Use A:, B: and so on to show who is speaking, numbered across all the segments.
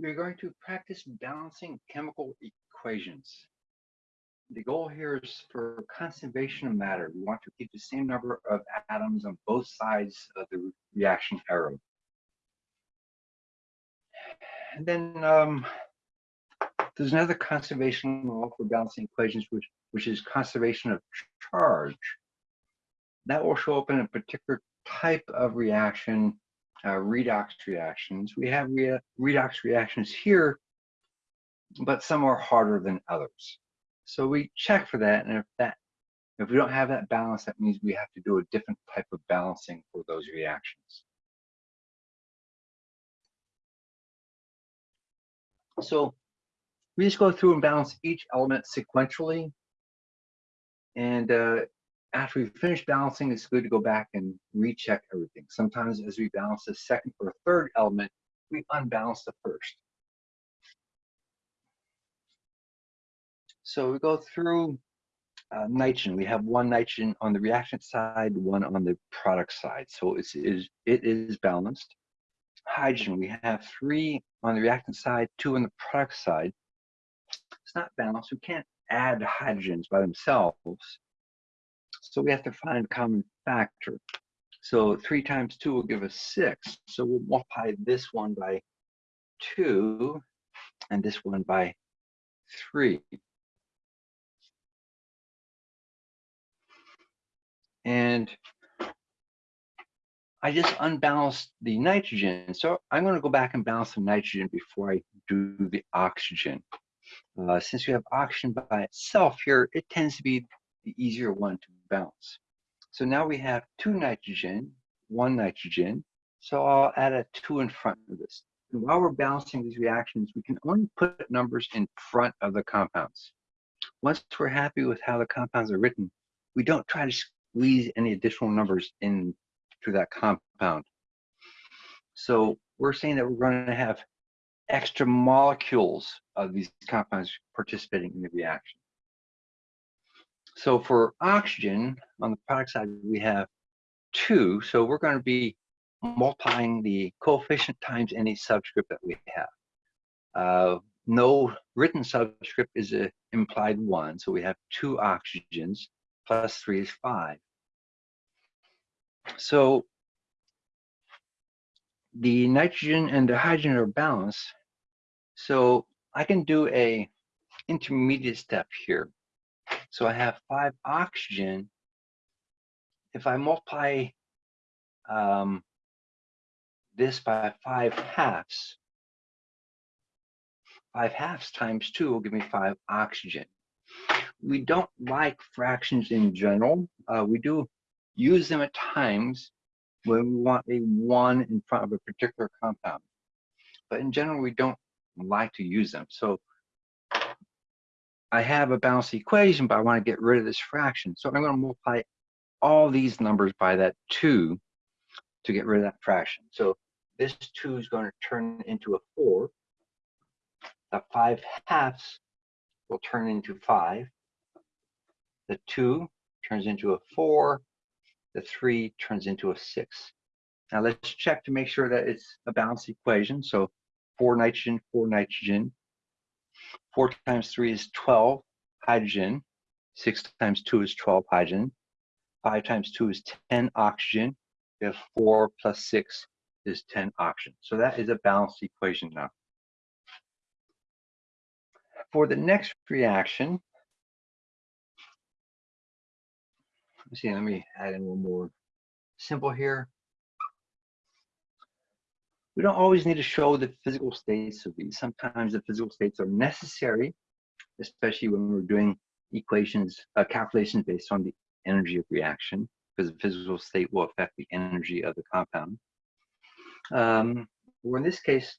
A: we're going to practice balancing chemical equations. The goal here is for conservation of matter. We want to keep the same number of atoms on both sides of the reaction arrow. And then um, there's another conservation law for balancing equations, which, which is conservation of charge. That will show up in a particular type of reaction uh, redox reactions. We have re redox reactions here, but some are harder than others. So we check for that, and if that if we don't have that balance, that means we have to do a different type of balancing for those reactions. So we just go through and balance each element sequentially. And uh, after we finish balancing, it's good to go back and recheck everything. Sometimes as we balance the second or third element, we unbalance the first. So we go through uh, nitrogen. We have one nitrogen on the reactant side, one on the product side. So it's, it is, it is balanced. Hydrogen, we have three on the reactant side, two on the product side. It's not balanced. We can't add hydrogens by themselves. So we have to find a common factor. So three times two will give us six. So we'll multiply this one by two and this one by three. And I just unbalanced the nitrogen. So I'm going to go back and balance the nitrogen before I do the oxygen. Uh, since we have oxygen by itself here, it tends to be the easier one to balance. So now we have two nitrogen, one nitrogen. So I'll add a two in front of this. And while we're balancing these reactions, we can only put numbers in front of the compounds. Once we're happy with how the compounds are written, we don't try to squeeze any additional numbers into that compound. So we're saying that we're going to have extra molecules of these compounds participating in the reaction. So for oxygen, on the product side, we have two. So we're going to be multiplying the coefficient times any subscript that we have. Uh, no written subscript is a implied one. So we have two oxygens plus three is five. So the nitrogen and the hydrogen are balanced. So I can do a intermediate step here. So I have five oxygen. If I multiply um, this by five halves, five halves times two will give me five oxygen. We don't like fractions in general. Uh, we do use them at times when we want a one in front of a particular compound. But in general, we don't like to use them. So I have a balanced equation, but I want to get rid of this fraction. So I'm going to multiply all these numbers by that 2 to get rid of that fraction. So this 2 is going to turn into a 4. The 5 halves will turn into 5. The 2 turns into a 4. The 3 turns into a 6. Now let's check to make sure that it's a balanced equation. So 4 nitrogen, 4 nitrogen, 4 times 3 is 12 hydrogen. 6 times 2 is 12 hydrogen. 5 times 2 is 10 oxygen. We have 4 plus 6 is 10 oxygen. So that is a balanced equation now. For the next reaction, let's see, let me add in one more simple here. We don't always need to show the physical states of these. Sometimes the physical states are necessary, especially when we're doing equations, uh, calculations based on the energy of reaction, because the physical state will affect the energy of the compound. Um, or in this case,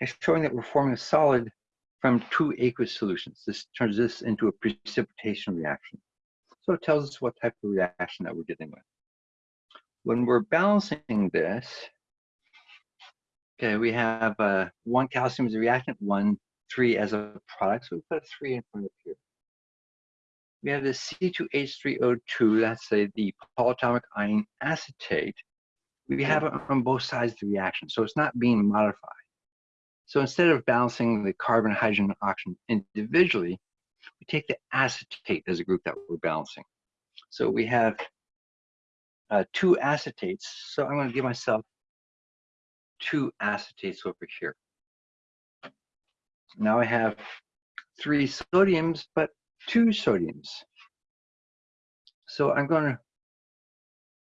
A: it's showing that we're forming a solid from two aqueous solutions. This turns this into a precipitation reaction. So it tells us what type of reaction that we're dealing with. When we're balancing this, Okay, we have uh, one calcium as a reactant, one three as a product. So we put a three in front of here. We have the C2H3O2, that's a, the polyatomic ion acetate. We have it on both sides of the reaction, so it's not being modified. So instead of balancing the carbon, hydrogen, and oxygen individually, we take the acetate as a group that we're balancing. So we have uh, two acetates. So I'm going to give myself two acetates over here. Now I have three sodiums, but two sodiums. So I'm going to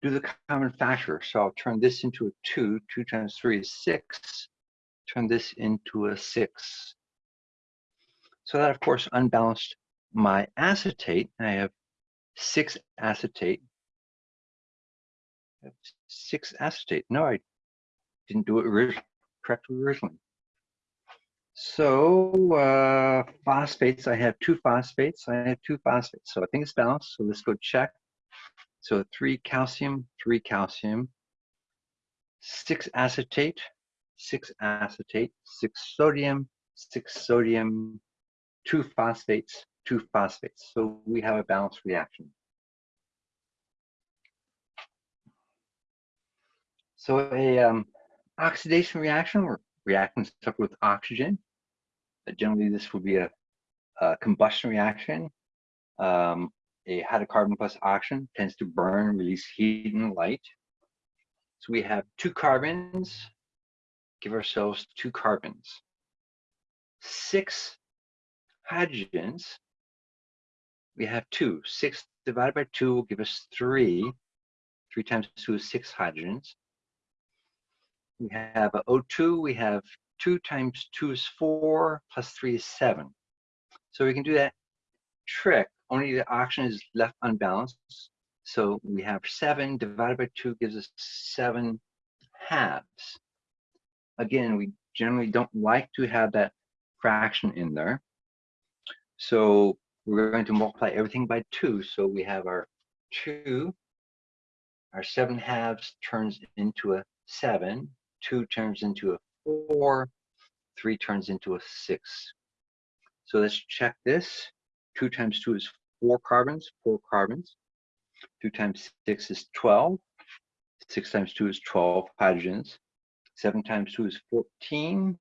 A: do the common factor. So I'll turn this into a 2. 2 times 3 is 6. Turn this into a 6. So that, of course, unbalanced my acetate. I have 6 acetate. Six acetate. No, I didn't do it correctly originally. So uh, phosphates, I have two phosphates. I have two phosphates. So I think it's balanced. So let's go check. So three calcium, three calcium, six acetate, six acetate, six sodium, six sodium, two phosphates, two phosphates. So we have a balanced reaction. So a um, oxidation reaction, we're reacting stuff with oxygen. Uh, generally, this would be a, a combustion reaction. Um, a hydrocarbon plus oxygen tends to burn, release heat and light. So we have two carbons, give ourselves two carbons. Six hydrogens, we have two. Six divided by two will give us three. Three times two is six hydrogens. We have O2, we have two times two is four, plus three is seven. So we can do that trick only the oxygen is left unbalanced. So we have seven divided by two gives us seven halves. Again, we generally don't like to have that fraction in there. So we're going to multiply everything by two. So we have our two, our seven halves turns into a seven, two turns into a four, three turns into a six. So let's check this. Two times two is four carbons, four carbons. Two times six is 12. Six times two is 12 hydrogens. Seven times two is 14.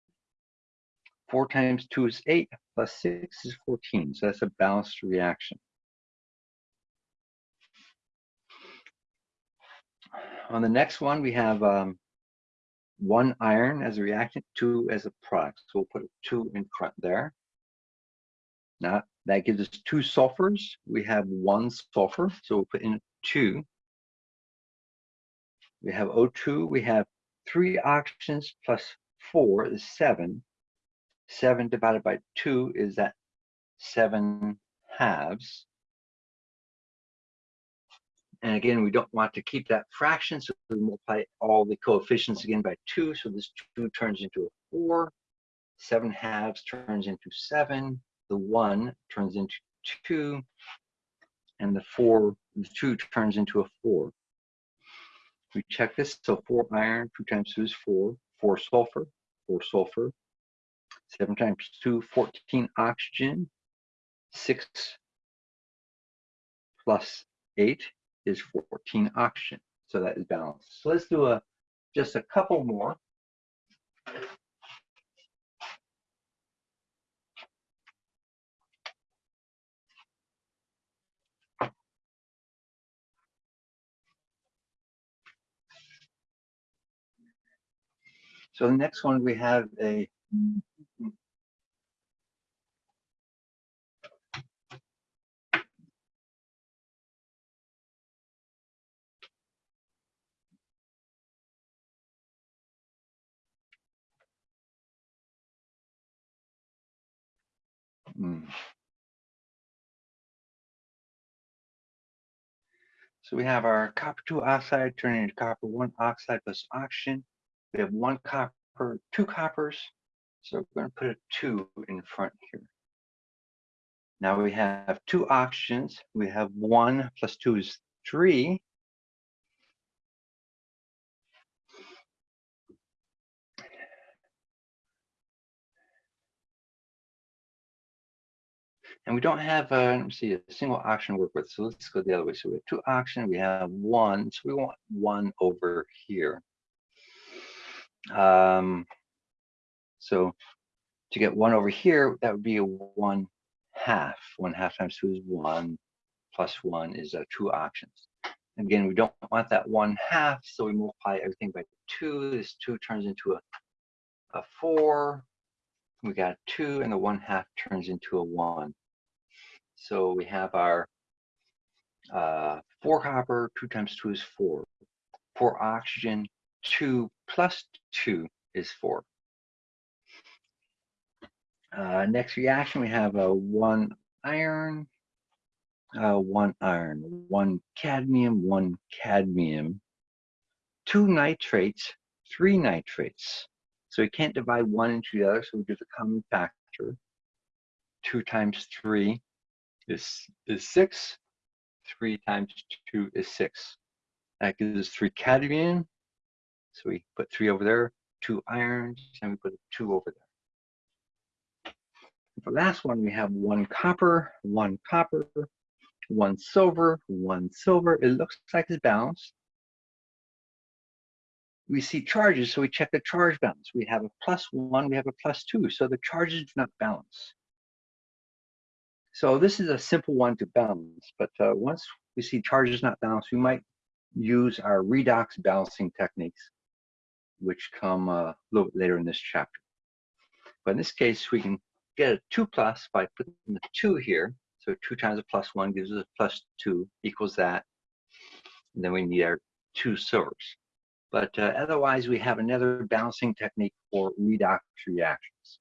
A: Four times two is eight, plus six is 14. So that's a balanced reaction. On the next one, we have um, one iron as a reactant, two as a product. So we'll put two in front there. Now that gives us two sulfurs. We have one sulfur, so we'll put in two. We have O2, we have three oxygens plus four is seven. Seven divided by two is that seven halves. And again, we don't want to keep that fraction, so we multiply all the coefficients again by two. So this two turns into a four. Seven halves turns into seven. The one turns into two, and the four, the two turns into a four. We check this, so four iron, two times two is four, four sulfur, four sulfur, seven times two, 14 oxygen, six plus eight is 14 oxygen. So that is balanced. So let's do a just a couple more. So the next one we have a hmm. So we have our copper 2 oxide turning into copper 1 oxide plus oxygen. We have one copper, two coppers. So we're going to put a two in front here. Now we have two oxygens. We have one plus two is three. And we don't have, uh, let me see, a single oxygen to work with. So let's go the other way. So we have two oxygen, we have one. So we want one over here. Um, So to get one over here, that would be a one half. One half times two is one, plus one is uh, two oxygens. Again, we don't want that one half, so we multiply everything by two. This two turns into a, a four. We got two, and the one half turns into a one. So we have our uh, four copper, two times two is four. Four oxygen, two plus two is four. Uh, next reaction, we have a one iron, uh, one iron, one cadmium, one cadmium, two nitrates, three nitrates. So we can't divide one into the other, so we do the common factor. Two times three is, is six. Three times two is six. That gives us three cadmium. So we put three over there, two irons, and we put two over there. For the last one, we have one copper, one copper, one silver, one silver. It looks like it's balanced. We see charges, so we check the charge balance. We have a plus one, we have a plus two, so the charges do not balance. So this is a simple one to balance, but uh, once we see charges not balanced, we might use our redox balancing techniques, which come uh, a little bit later in this chapter. But in this case, we can get a two plus by putting the two here. So two times a plus one gives us a plus two equals that. And then we need our two silvers. But uh, otherwise, we have another balancing technique for redox reactions.